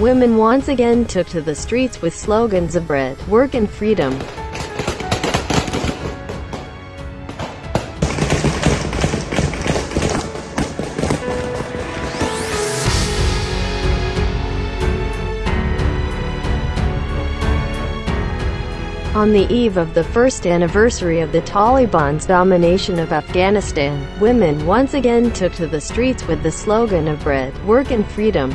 women once again took to the streets with slogans of bread, work and freedom. On the eve of the first anniversary of the Taliban's domination of Afghanistan, women once again took to the streets with the slogan of bread, work and freedom.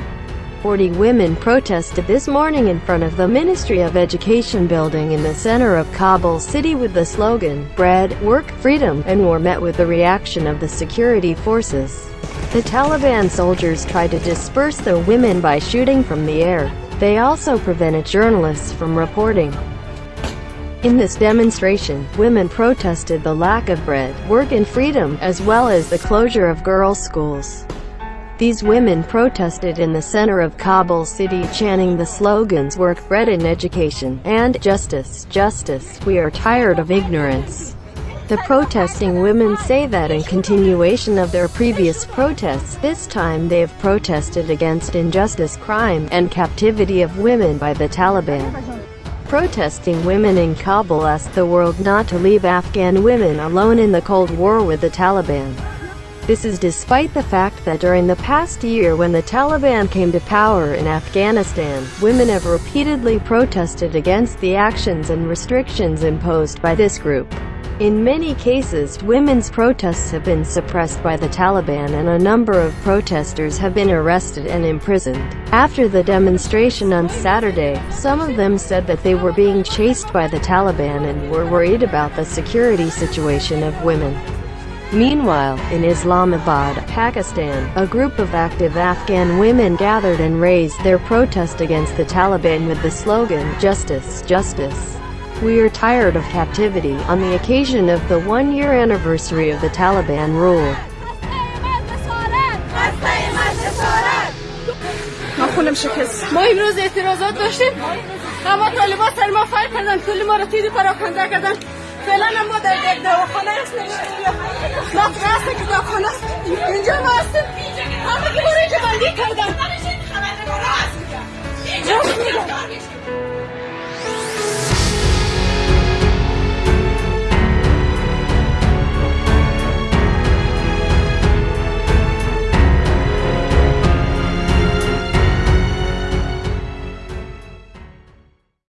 40 women protested this morning in front of the Ministry of Education building in the center of Kabul city with the slogan, bread, work, freedom, and were met with the reaction of the security forces. The Taliban soldiers tried to disperse the women by shooting from the air. They also prevented journalists from reporting. In this demonstration, women protested the lack of bread, work and freedom, as well as the closure of girls' schools. These women protested in the center of Kabul city chanting the slogans work, bread and education, and justice, justice, we are tired of ignorance. The protesting women say that in continuation of their previous protests, this time they have protested against injustice, crime, and captivity of women by the Taliban. Protesting women in Kabul asked the world not to leave Afghan women alone in the Cold War with the Taliban. This is despite the fact that during the past year when the Taliban came to power in Afghanistan, women have repeatedly protested against the actions and restrictions imposed by this group. In many cases, women's protests have been suppressed by the Taliban and a number of protesters have been arrested and imprisoned. After the demonstration on Saturday, some of them said that they were being chased by the Taliban and were worried about the security situation of women. Meanwhile, in Islamabad, Pakistan, a group of active Afghan women gathered and raised their protest against the Taliban with the slogan, Justice, Justice. We are tired of captivity, on the occasion of the one-year anniversary of the Taliban rule. خونم شکست ما امروز اعتراضات داشتیم اما طالبان سر ما فایل کردن کلی ما رو تیری پراکنده کردن فعلا ما در یک دواخانه هستیم ما هستیم که دواخانه است. اینجا ما هستیم. همه که برای اینجا بندی کردن. راست میگم.